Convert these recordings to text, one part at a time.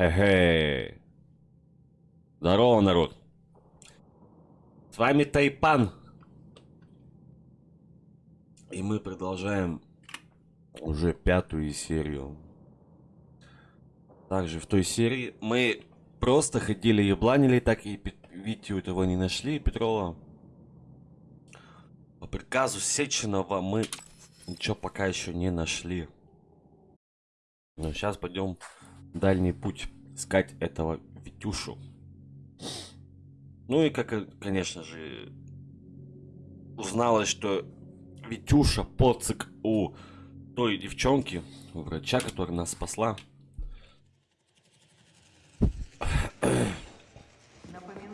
Эгей. Здорово, народ. С вами Тайпан. И мы продолжаем уже пятую серию. Также в той серии мы просто ходили и бланили, так и Витю этого не нашли, Петрова. По приказу Сеченова мы ничего пока еще не нашли. Но сейчас пойдем дальний путь искать этого Витюшу. Ну и как, конечно же, узналось, что Витюша поцик у той девчонки, у врача, которая нас спасла.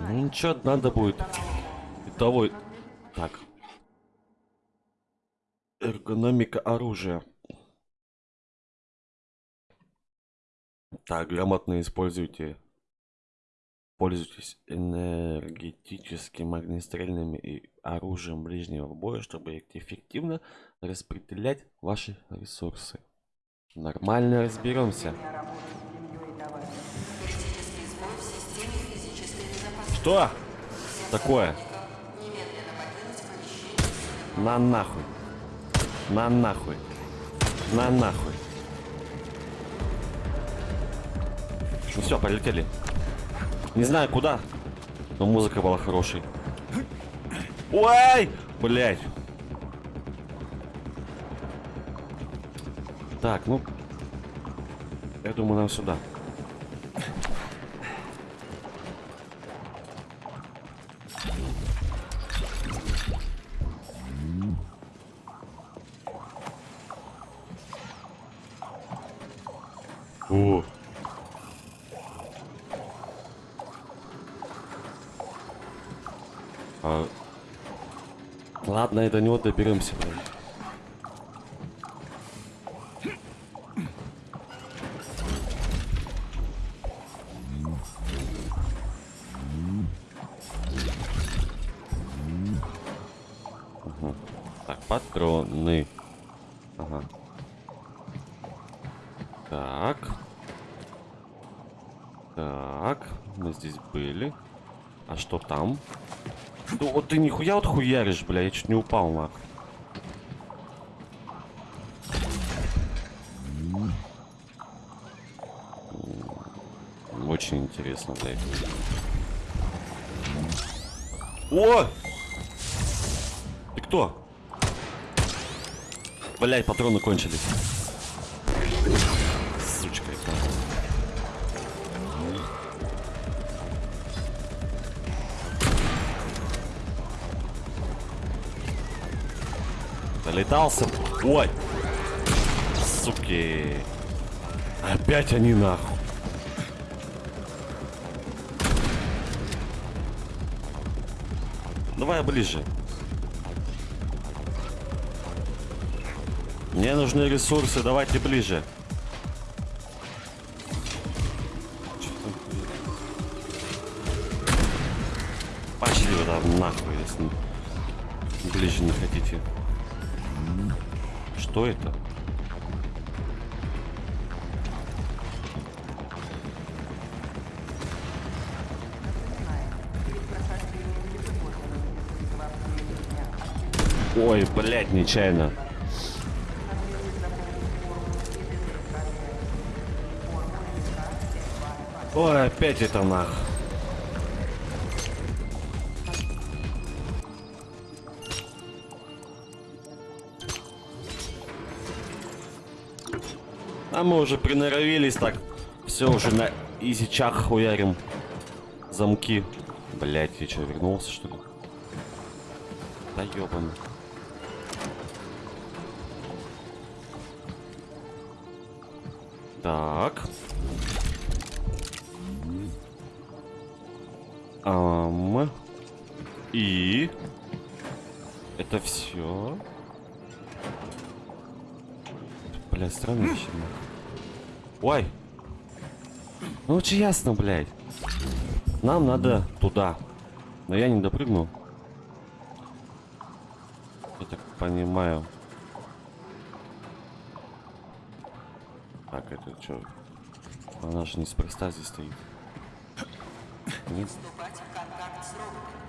Ну ничего, надо будет. Того... Так. Эргономика оружия. Так, грамотно используйте. Пользуйтесь энергетическим огнестрельным и оружием ближнего боя, чтобы эффективно распределять ваши ресурсы. Нормально разберемся. Что такое? На нахуй. На нахуй. На нахуй. Ну все, полетели. Не знаю куда, но музыка была хорошей. Ой! Блять. Так, ну... Я думаю, нам сюда. И до него доберемся. Угу. Так, патроны. Ага. Так. Так, мы здесь были. А что там? Ну вот ты нихуя вот хуяришь, бля, я чуть не упал, нах. Очень интересно, блядь. О! Ты кто? Блять, патроны кончились. Залетался. Ой. Суки. Опять они нахуй. Давай ближе. Мне нужны ресурсы, давайте ближе. Пошли вы там нахуй, если ближе не хотите. Что это? Ой, блядь, нечаянно. Ой, опять это нах. Мы уже приноровились так. Все уже на изичах хуярим. Замки. Блять, я что, вернулся что ли? Да ёбаный. Так. Ам. И. Это все. Бля, странно вообще. Ой. Ну очень ясно, блядь. Нам надо туда. Но я не допрыгнул. Я так понимаю. Так, это что? Она же неспроста здесь стоит. Нет? Вступать в контакт с роботами.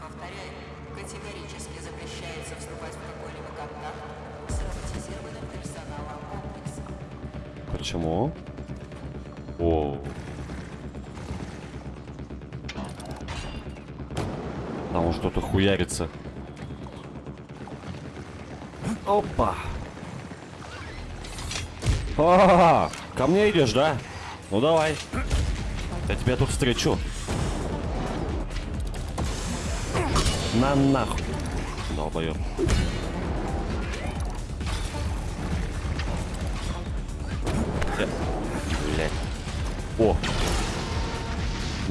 Повторяю, категорически запрещается вступать в какой-либо контакт с роботизированным персоналом. Почему? О. Там он что-то хуярится. Опа. А, ко мне идешь, да? Ну давай. Я тебя тут встречу. На нахуй. Долбоёб.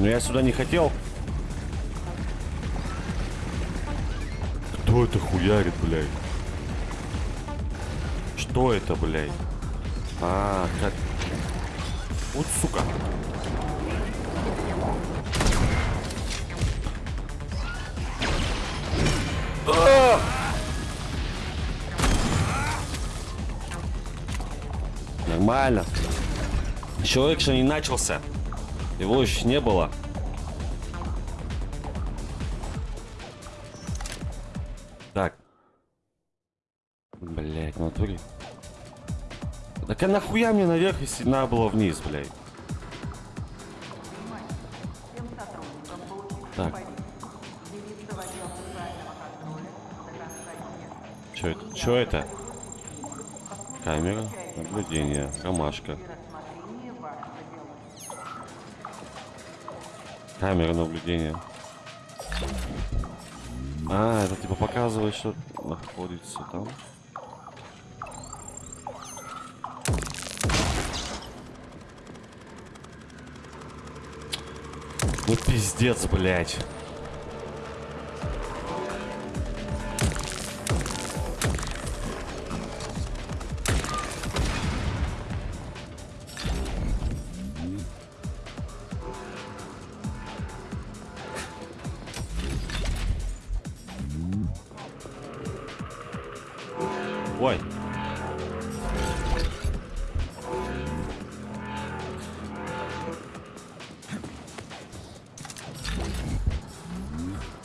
Ну я сюда не хотел. Кто это хуярит, блядь? Что это, блядь? А, как... Вот сука. А! Нормально. Человек же не начался. Его еще не было. Так. Блять, натуре. Так а нахуя мне наверх, если надо было вниз, блядь? Так. Чё это? Чё это? Камера, наблюдение, ромашка. Камера наблюдения. А, это типа показывает, что находится там. Ну пиздец, блядь.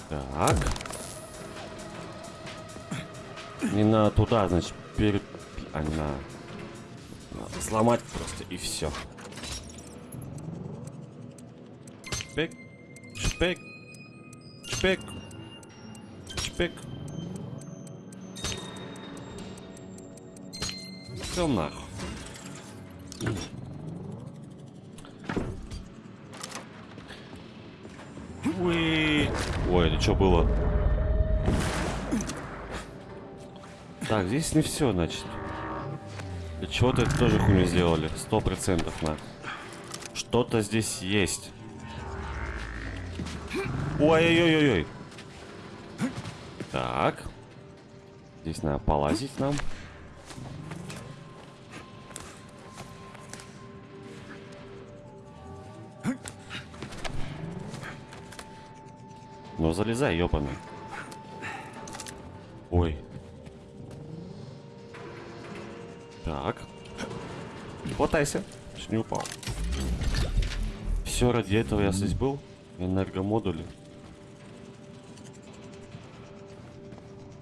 Так. Не надо туда, значит, перед... А, не надо. Надо сломать просто, и все. Шпек. Шпек. Шпек. Шпек. Все нахуй. Уи. Ой, это что было? Так, здесь не все, значит. Чего-то это тоже хуйню сделали. Сто процентов на. Что-то здесь есть. Ой-ой-ой-ой. Так. Здесь надо полазить нам. Залезай, ёпаный. Ой. Так. Хватайся. Чуть не упал. Все ради этого я здесь был. Энергомодули.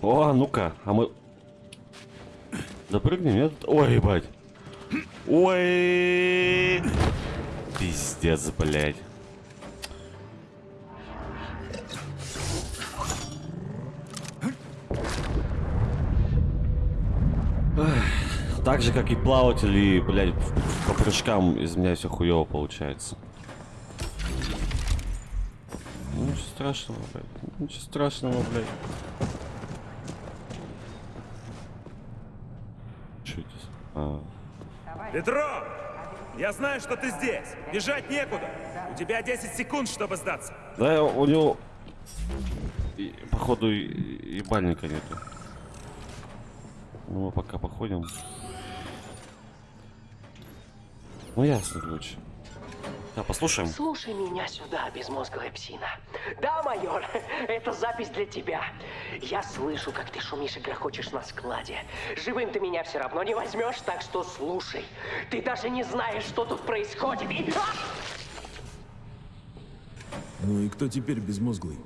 О, ну-ка, а мы... Допрыгнем, нет? Ой, ебать. Ой. Пиздец, блядь. Так же, как и плаватели, блядь, по прыжкам из меня все хуево получается. Ну, Ничего страшного, блядь. Ничего страшного, блядь. Что это? А, Петро! Я знаю, что ты здесь. Бежать некуда. У тебя 10 секунд, чтобы сдаться. Да, у него, и- походу, и- ебальника нету. Ну, мы пока походим. Ну, ясно, короче. Да, послушаем. Слушай меня сюда, безмозглая псина. Да, майор, это запись для тебя. Я слышу, как ты шумишь и грохочешь на складе. Живым ты меня все равно не возьмешь, так что слушай. Ты даже не знаешь, что тут происходит. И... А! Ну и кто теперь безмозглый?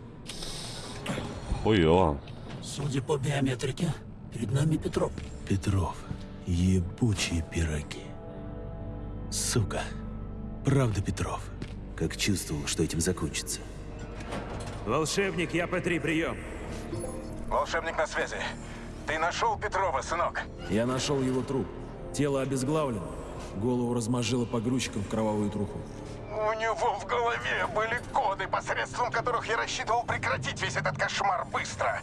Хуё. Судя по биометрике, перед нами Петров. Петров. Ебучие пироги. Сука. Правда, Петров. Как чувствовал, что этим закончится. Волшебник, я П3, прием. Волшебник на связи. Ты нашел Петрова, сынок? Я нашел его труп. Тело обезглавлено. Голову размажило погрузчиком в кровавую труху. У него в голове были коды, посредством которых я рассчитывал прекратить весь этот кошмар быстро,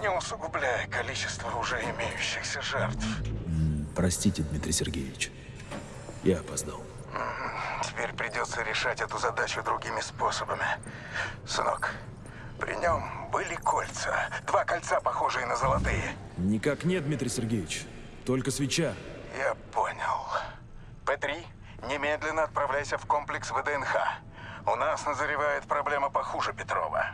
не усугубляя количество уже имеющихся жертв. Простите, Дмитрий Сергеевич. Я опоздал. Теперь придется решать эту задачу другими способами. Сынок, при нем были кольца. Два кольца, похожие на золотые. Никак нет, Дмитрий Сергеевич. Только свеча. Я понял. П-3, немедленно отправляйся в комплекс ВДНХ. У нас назревает проблема похуже Петрова.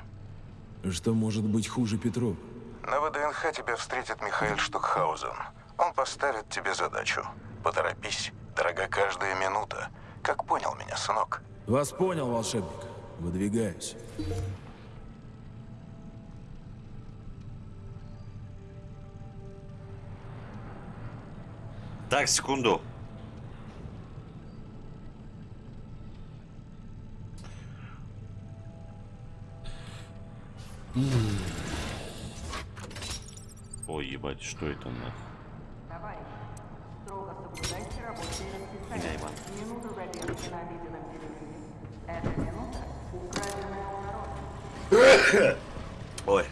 Что может быть хуже Петрова? На ВДНХ тебя встретит Михаил Штукхаузен. Он поставит тебе задачу. Поторопись, дорога каждая минута. Как понял меня, сынок? Вас понял, волшебник. Выдвигаюсь. Так, секунду. Ой, ебать, что это нахуй? Где Иван? Ой,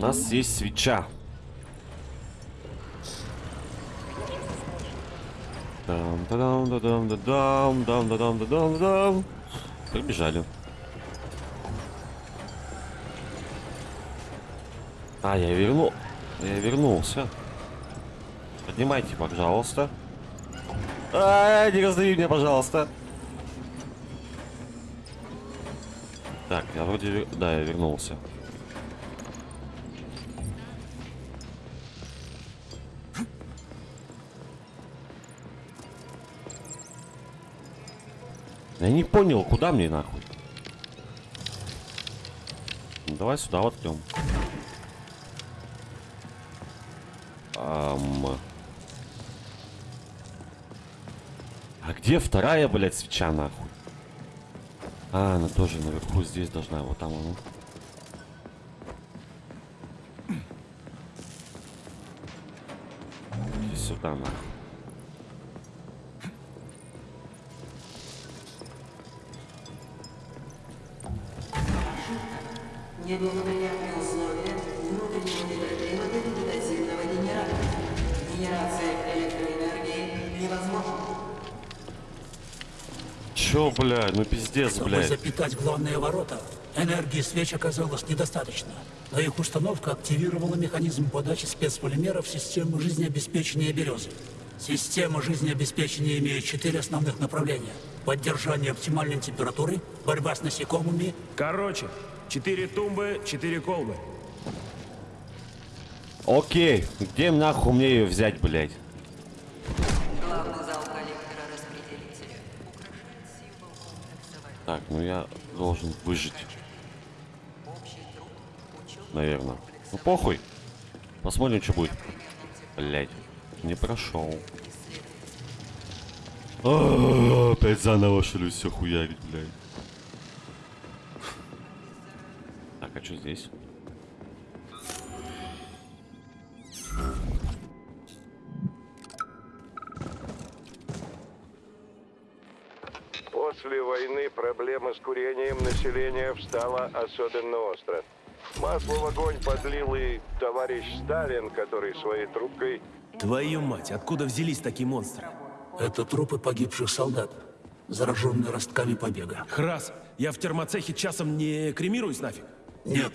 нас есть свеча. дам да дам да дам да дам дам да дам да дам дам Побежали. А, я вернул. Я вернулся. Поднимайте, пожалуйста. -а не раздави меня, пожалуйста. Так, я вроде... Да, я вернулся. Я не понял, куда мне нахуй? Ну, давай сюда воткнем. Ам. А где вторая, блядь, свеча нахуй? А, она тоже наверху здесь должна, вот там она. Иди сюда нахуй. Пиздец, Чтобы блядь. запитать главные ворота, энергии свеч оказалось недостаточно. Но их установка активировала механизм подачи спецполимеров в систему жизнеобеспечения березы. Система жизнеобеспечения имеет четыре основных направления. Поддержание оптимальной температуры, борьба с насекомыми Короче, четыре тумбы, четыре колбы. Окей, где нахуй мне ее взять, блядь? Так, ну я должен выжить, наверное. Ну похуй. Посмотрим, что будет. Блядь, не прошел. А, Опять заново что все хуярить, блядь. Так, а что здесь? После войны проблема с курением населения встала особенно остро. Масло в огонь подлил и товарищ Сталин, который своей трубкой... Твою мать, откуда взялись такие монстры? Это трупы погибших солдат, зараженные ростками побега. Храс, я в термоцехе часом не кремируюсь нафиг? Нет.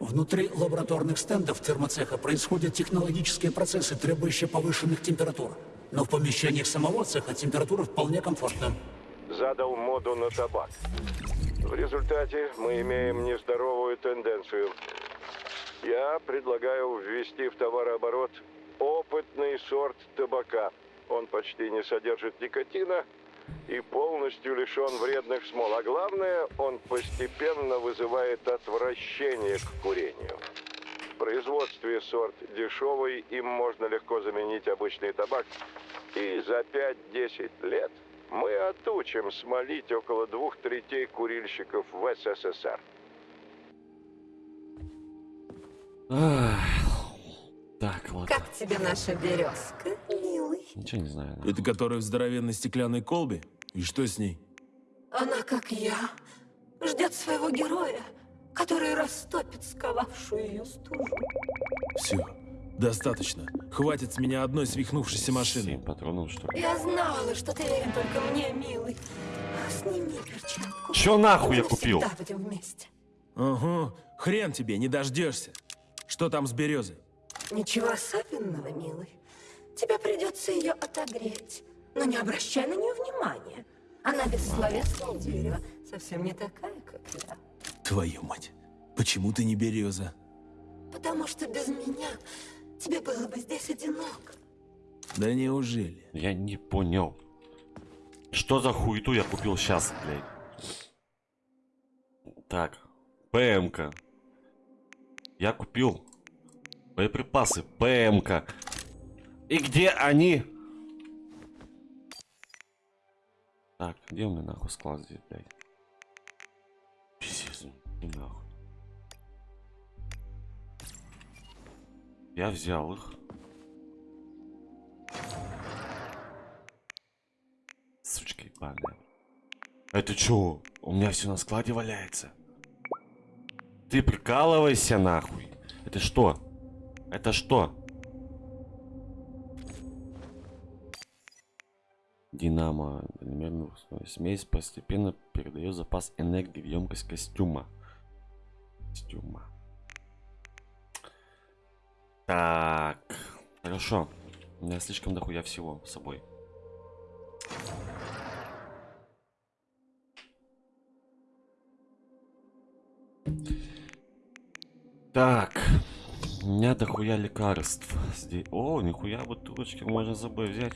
Внутри лабораторных стендов термоцеха происходят технологические процессы, требующие повышенных температур. Но в помещениях самого цеха температура вполне комфортна. Задал моду на табак. В результате мы имеем нездоровую тенденцию. Я предлагаю ввести в товарооборот опытный сорт табака. Он почти не содержит никотина и полностью лишен вредных смол. А главное, он постепенно вызывает отвращение к курению. В производстве сорт дешевый, им можно легко заменить обычный табак. И за 5-10 лет мы отучим смолить около двух третей курильщиков в СССР. Так, ладно. Как тебе наша березка, милый? Ничего не знаю. Это который в здоровенной стеклянной колбе? И что с ней? Она, как я, ждет своего героя, который растопит сковавшую ее стужу. Все, достаточно. Хватит с меня одной свихнувшейся машины. Семь патронов, что ли? Я знала, что ты верен только мне, милый. Сними перчатку. Чё нахуй я купил? будем вместе. Ага, хрен тебе, не дождешься. Что там с березой? Ничего особенного, милый. Тебе придется ее отогреть. Но не обращай на нее внимания. Она бессловесное дерево, совсем не такая, как я. Твою мать, почему ты не береза? Потому что без меня тебе было бы здесь одиноко. Да неужели? Я не понял. Что за хуету я купил сейчас, блядь? Так, ПМК. Я купил боеприпасы, ПМК. И где они? Так, где у меня нахуй склад здесь, блядь? Пиздец, нахуй. Я взял их. Сучка ебаная. Это чё? У меня все на складе валяется. Ты прикалывайся нахуй. Это что? Это что? Динамо. Примерно смесь постепенно передает запас энергии в емкость костюма. Костюма. Так. Хорошо. У меня слишком дохуя всего с собой. Так. У меня дохуя лекарств. Здесь... О, нихуя бутылочки можно с собой взять.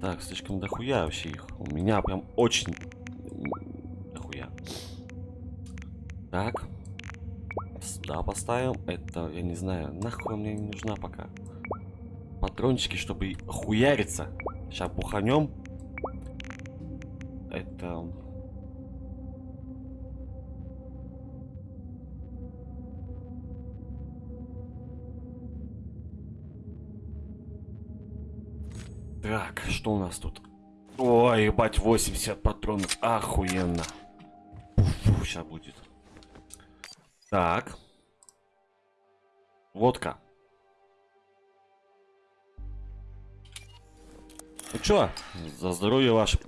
Так, слишком дохуя вообще их. У меня прям очень дохуя. Так. Сюда поставим. Это, я не знаю, нахуй мне не нужна пока. Патрончики, чтобы хуяриться. Сейчас буханем. Это... Так, что у нас тут? Ой, ебать, 80 патронов. Охуенно. сейчас будет. Так. Водка. Ну чё, за здоровье ваше.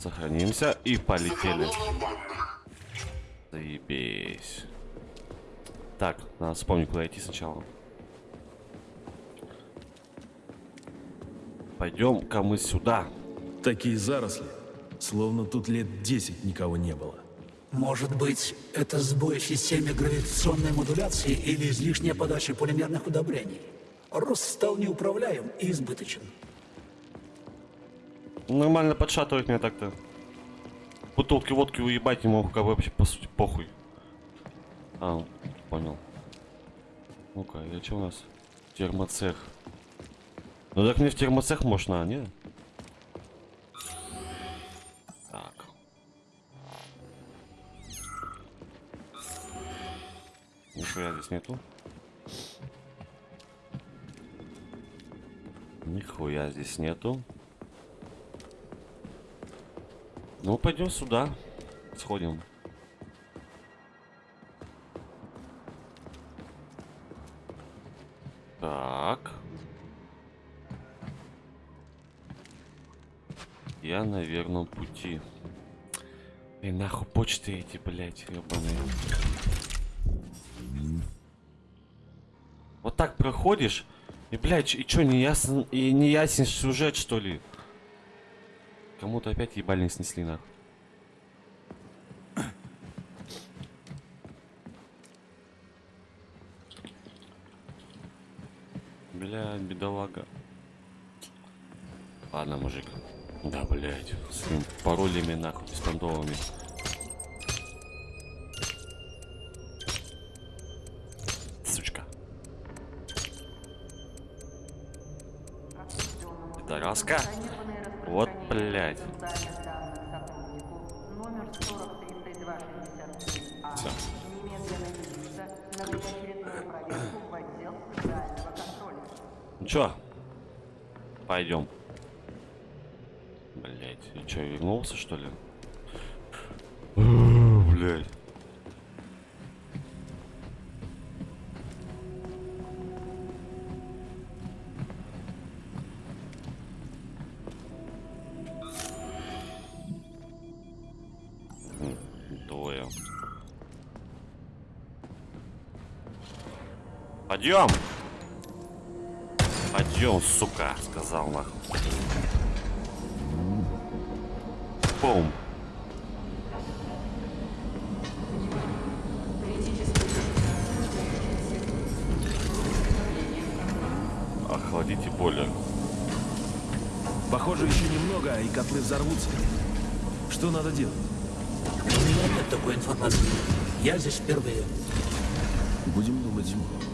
Сохранимся и полетели. Заебись. Так, надо вспомнить, куда идти сначала. Пойдем-ка мы сюда. Такие заросли, словно тут лет 10 никого не было. Может быть, это сбой в системе гравитационной модуляции или излишняя подача полимерных удобрений. Рост стал неуправляем и избыточен. Нормально подшатывает меня так-то. Бутылки водки уебать не могу, как вообще по сути похуй. А, понял. Ну-ка, это что у нас? Термоцех. Ну так мне в термоцех можно, а не? Нихуя здесь нету. Нихуя здесь нету. Ну, пойдем сюда. Сходим. Так. Я на верном пути. И нахуй почты эти, блядь, ебаные. Вот так проходишь, и, блядь, и чё, не ясен, и не ясен сюжет, что ли? Кому-то опять ебальник снесли, нахуй. Бля, бедолага. Ладно, мужик. Да, блядь. С паролями, нахуй, беспонтовыми. Что ли? Блять. Двое. Пойдем. Пойдем, сука, сказал нахуй. Бум. Охладите бойлер. Похоже, еще немного, и котлы взорвутся. Что надо делать? У меня нет такой информации. Я здесь впервые. Будем думать, Зимко.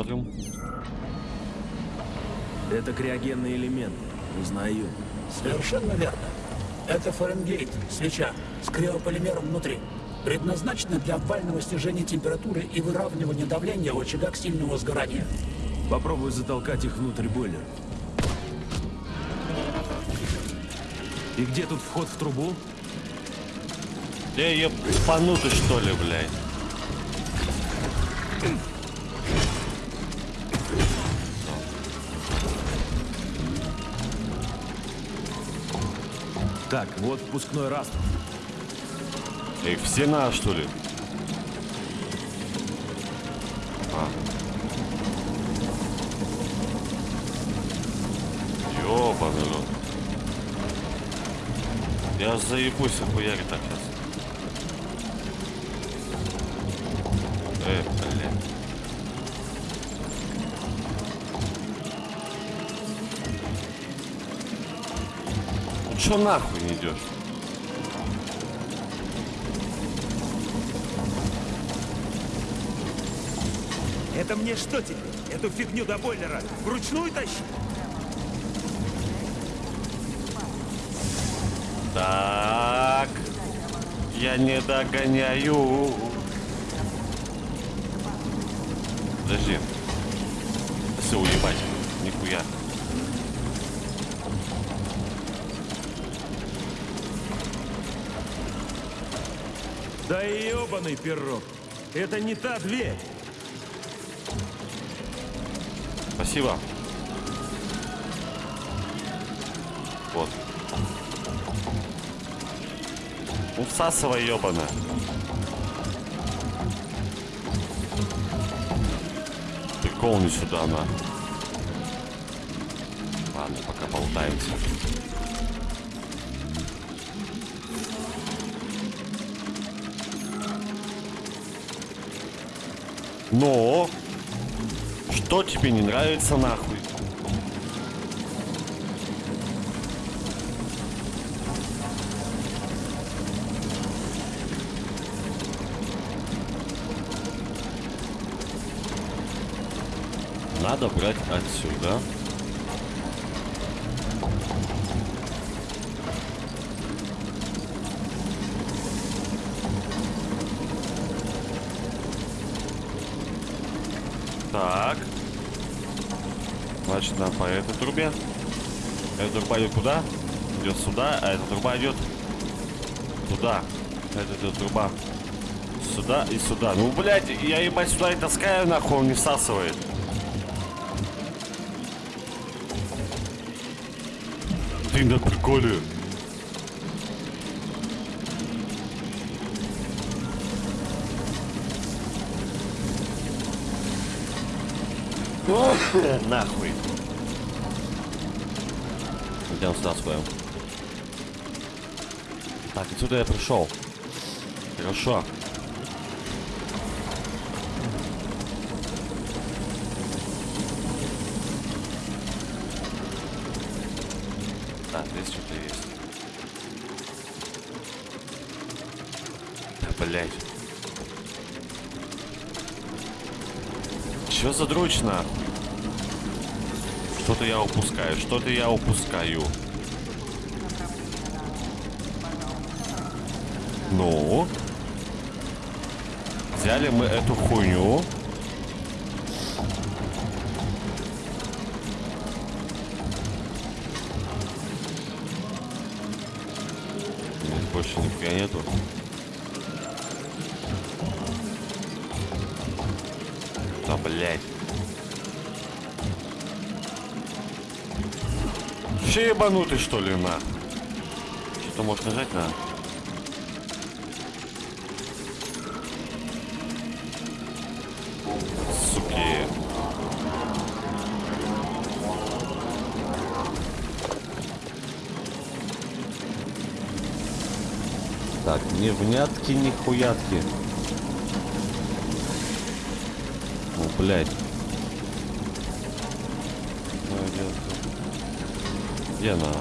Посмотрим. Это криогенный элемент. Узнаю. Совершенно верно. Это Фаренгейт, свеча, с криополимером внутри. Предназначена для обвального снижения температуры и выравнивания давления в очагах сильного сгорания. Попробую затолкать их внутрь бойлера. И где тут вход в трубу? Я ебанутый что ли, блядь? Так, вот впускной растр. Эй, все на что ли? А. Ёбаный рот. Я заебусь охуяри так сейчас. Чё нахуй не идешь? Это мне что теперь? Эту фигню до бойлера вручную тащить? Так. Я не догоняю. Подожди. Все, уебать. Нихуя. Да ебаный пирог. Это не та дверь. Спасибо. Вот. Всасывай, ебаная. Прикол не сюда, на. Ладно, пока болтаемся. Но что тебе не нравится нахуй? Надо брать отсюда. Так. Значит, нам трубе. Эта труба идет куда? Идет сюда, а эта труба идет туда. Эта, эта труба сюда и сюда. Ну, блядь, я ебать сюда и таскаю, нахуй, он не всасывает. Ты на приколе. Нахуй. Идем сюда сходим. Так, отсюда я пришел. Хорошо. Так, здесь что-то есть. Да, блядь. Чё за дрочь нахуй? Что-то я упускаю, что-то я упускаю. Ну? Взяли мы эту хуйню. Здесь больше нихуя нету. Да, блядь. Вообще ебанутый, что ли, на? Что-то может нажать на? Суки. Так, не внятки, ни хуятки. О, блядь. Где она?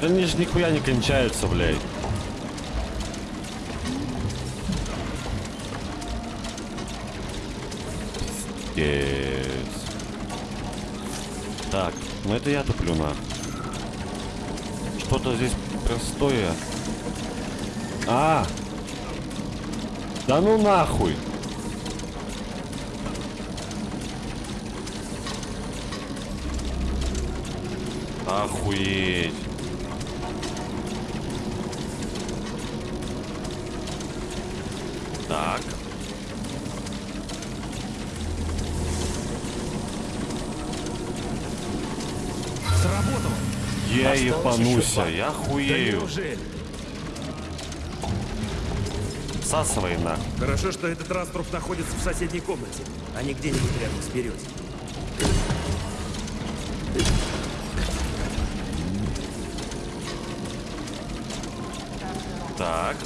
Да они же нихуя не кончаются, блядь. Это я туплю на. Что-то здесь простое. А! Да ну нахуй! Охуеть! Так. Я два. я хуею. Всасывай на. Хорошо, что этот раструп находится в соседней комнате, а не где-нибудь рядом с березой. Так.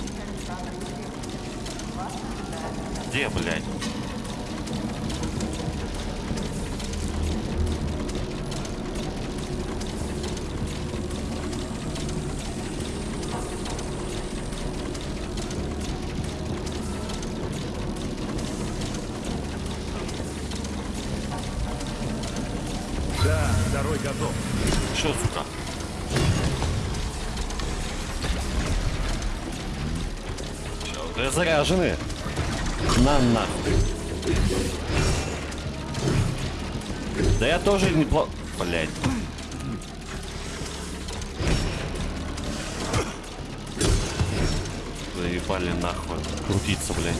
Где, блядь? Заряжены. На нахуй. Да я тоже неплохо... Блядь. Заебали нахуй. Крутиться, блядь.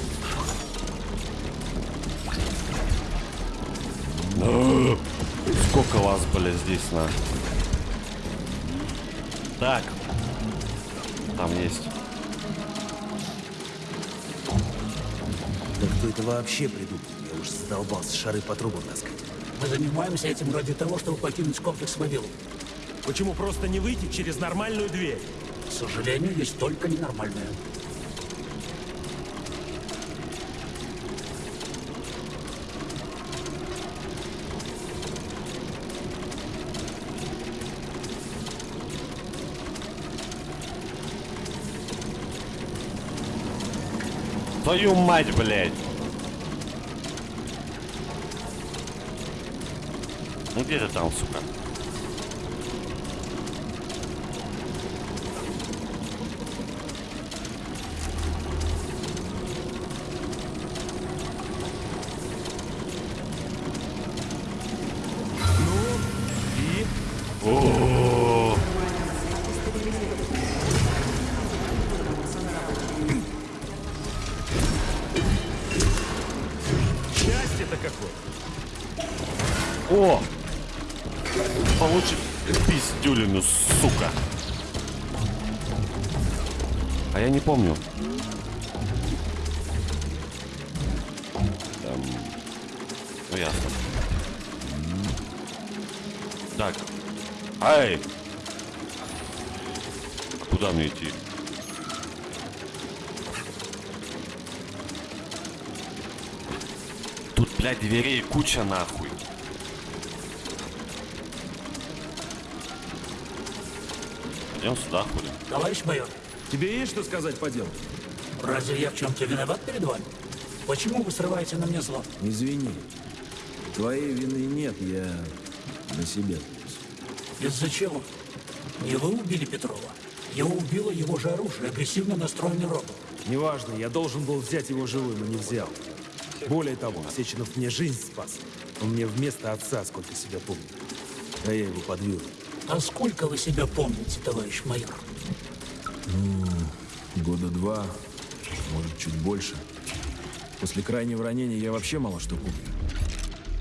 Сколько вас, блядь, здесь на? Так. Там есть. это вообще придумал? Я уж задолбался шары по трубам таскать. Мы занимаемся этим ради того, чтобы покинуть комплекс Мобилу. Почему просто не выйти через нормальную дверь? К сожалению, есть только ненормальная. Твою мать, блядь! Ну где ты там, сука? Помню. Там... Ну ясно. Так. Ай! Куда мне идти? Тут, блядь, дверей куча нахуй. Пойдем сюда, хули. Товарищ майор, Тебе есть что сказать по делу? разве я в чем-то виноват перед вами? Почему вы срываете на мне зло? Извини. Твоей вины нет, я на себе. Из-за чего? Не вы убили Петрова. Я убила его же оружие, агрессивно настроенный робот. Неважно, я должен был взять его живым, но не взял. Более того, Сеченов мне жизнь спас. Он мне вместо отца, сколько себя помню. А я его подвел. А сколько вы себя помните, товарищ майор? Года два, может, чуть больше. После крайнего ранения я вообще мало что помню.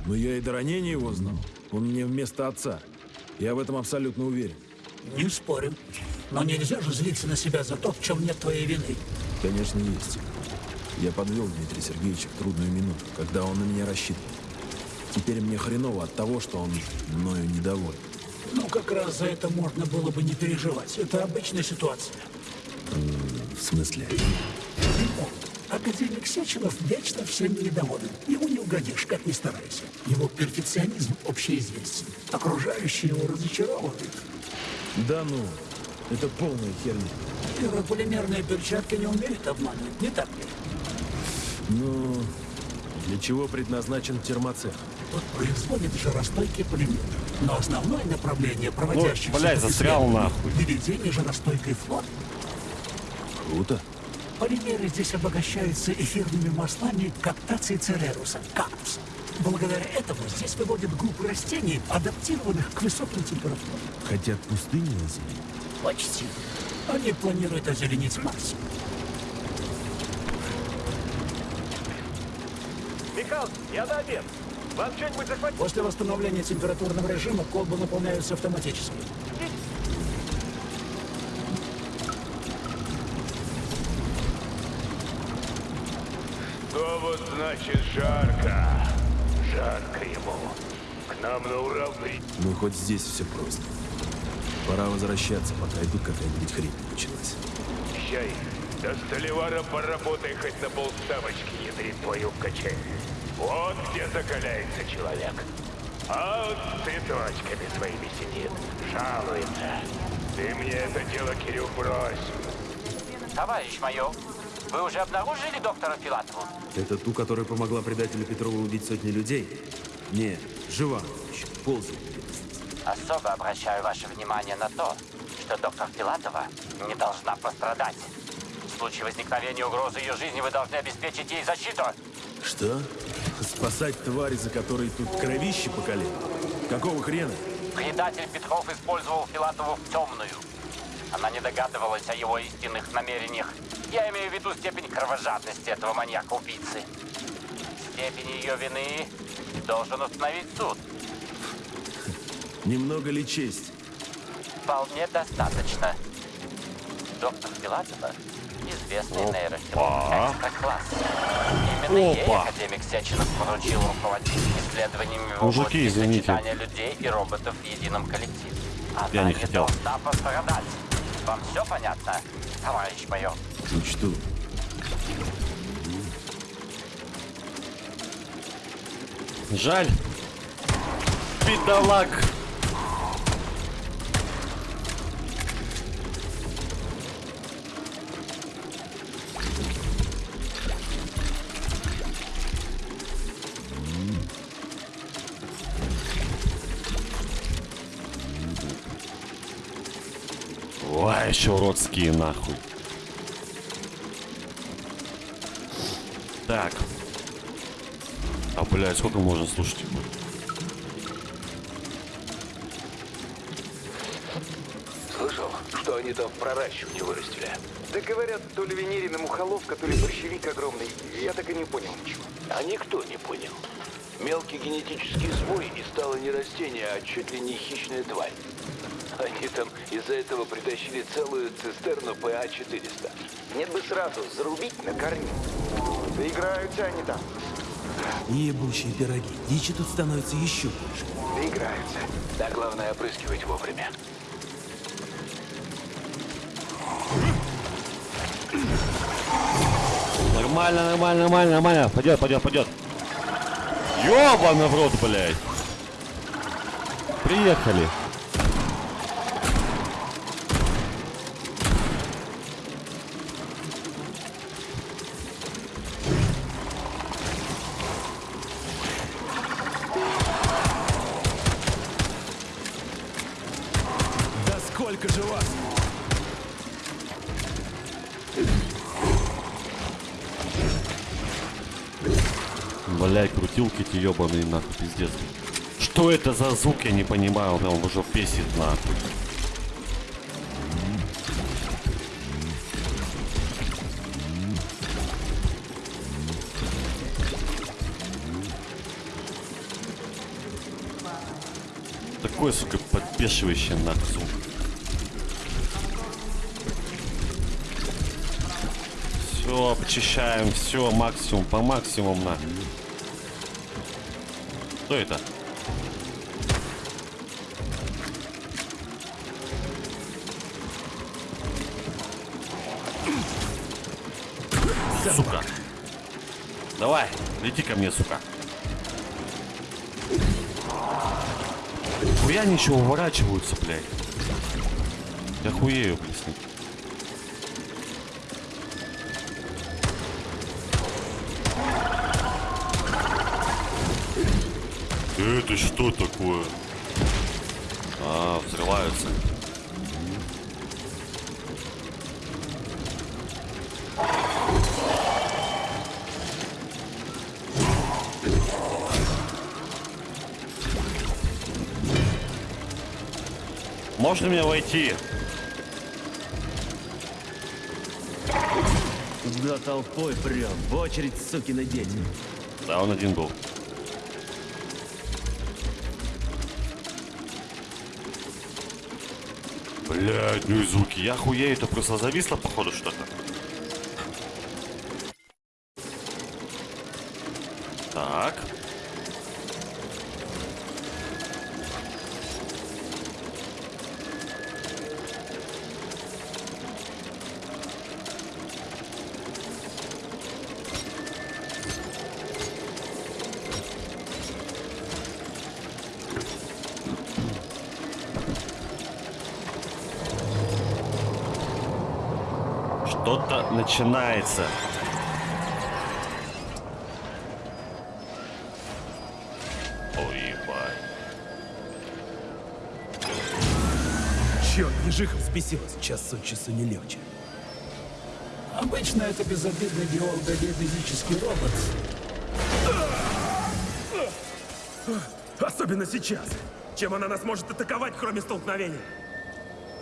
Но я и до ранения его знал. Он мне вместо отца. Я в этом абсолютно уверен. Не спорю. Но нельзя же злиться на себя за то, в чем нет твоей вины. Конечно, есть. Я подвел Дмитрия Сергеевича в трудную минуту, когда он на меня рассчитывал. Теперь мне хреново от того, что он мною недоволен. Ну, как раз за это можно было бы не переживать. Это обычная ситуация. В смысле? Академик Сеченов вечно всем недоволен. Ему не угодишь, как ни старайся. Его перфекционизм общеизвестен. Окружающие его разочаровывают. Да ну, это полная херня. Пирополимерные перчатки не умеют обманывать, не так ли? Ну, для чего предназначен термоцех? Тут производит жаростойкий полимер. Но основное направление проводящих Ну, блядь, застрял нахуй. Выведение жаростойкой флот. Круто. Полимеры здесь обогащаются эфирными маслами каптации цереруса, кактуса. Благодаря этому здесь выводят группы растений, адаптированных к высоким температурам. Хотят пустыню озеленить? Почти. Они планируют озеленить Марс. Михалыч, я на обед. Вам что-нибудь захватить? После восстановления температурного режима колбы наполняются автоматически. Значит жарко? Жарко ему. К нам на при... Ну, хоть здесь все просто. Пора возвращаться, пока и тут какая-нибудь хрень не началась. Чай. До Столивара поработай хоть на полставочки, ядрит твою в качель. Вот где закаляется человек. А вот с цветочками своими сидит, жалуется. Ты мне это дело, Кирюх, брось. Товарищ майор, вы уже обнаружили доктора Филатову? Это ту, которая помогла предателю Петрову убить сотни людей? Не, жива еще, ползает. Особо обращаю ваше внимание на то, что доктор Филатова не должна пострадать. В случае возникновения угрозы ее жизни вы должны обеспечить ей защиту. Что? Спасать твари, за которые тут кровище по колено? Какого хрена? Предатель Петров использовал Филатову в темную. Она не догадывалась о его истинных намерениях. Я имею в виду степень кровожадности этого маньяка-убийцы. Степень ее вины должен установить суд. Немного ли честь? Вполне достаточно. Доктор Филатова – известный нейрохирург экстра-класса. Именно ей Опа. академик Сеченов поручил руководить исследованиями в Мужики, области извините. сочетания людей и роботов в едином коллективе. Она Я не хотел. должна пострадать. Вам все понятно, товарищ майор? Учту. Жаль. Бедолаг. Ой, а еще уродские нахуй. Так. А, блядь, сколько можно слушать? Слышал, что они там в проращивании вырастили? Да говорят, то ли Венерина мухоловка, то ли борщевик огромный. Я так и не понял ничего. А никто не понял. Мелкий генетический сбой и стало не растение, а чуть ли не хищная тварь. Они там из-за этого притащили целую цистерну ПА-400. Нет бы сразу зарубить на корню. Доиграются они там. Ебучие пироги. Дичи тут становится еще больше. Доиграются. Да главное опрыскивать вовремя. Нормально, нормально, нормально, нормально. Пойдет, пойдет, пойдет. Ёбаный в рот, блядь. Приехали. Блядь, крутилки эти ебаные, нахуй, пиздец. Что это за звук, я не понимаю, он прям уже бесит, нахуй. Такой, сука, подбешивающий нахуй звук. Все, почищаем, все, максимум, по максимуму на. Что это? Сука. Давай, лети ко мне, сука. Хуя ничего уворачиваются, блядь. Я хуею, блядь, Это что такое? А, взрываются. Можно мне войти? За толпой прям. В очередь, сукины дети. Да, он один был. Блядь, ну и звуки. Я хуею, это просто зависло, походу, что-то. Так. Что-то начинается. Ой. Черт, ежиха взбесилась. Час от часу не легче. Обычно это безобидный биолого-геодезический робот. Особенно сейчас. Чем она нас может атаковать, кроме столкновения?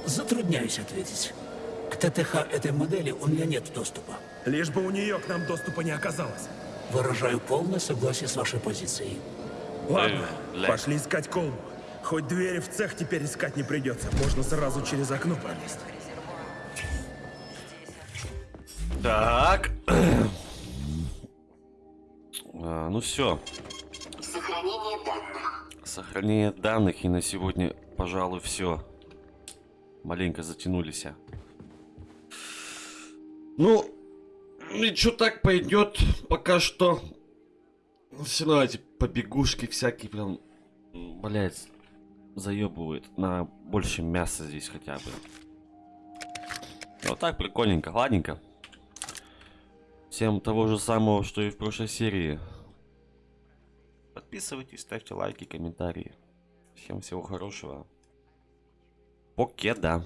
Затрудняюсь ответить. К ТТХ этой модели у меня нет доступа. Лишь бы у нее к нам доступа не оказалось. Выражаю полное согласие с вашей позицией. Ладно, Э, пошли искать колбу. Хоть двери в цех теперь искать не придется. Можно сразу через окно пролезть. Так. А, ну все. Сохранение данных. Сохранение данных и на сегодня, пожалуй, все. Маленько затянулись. Ну, и что так пойдет пока что. Все равно эти побегушки всякие прям, блять, заебывают. На больше мяса здесь хотя бы. Вот так прикольненько, ладненько. Всем того же самого, что и в прошлой серии. Подписывайтесь, ставьте лайки, комментарии. Всем всего хорошего. Покеда.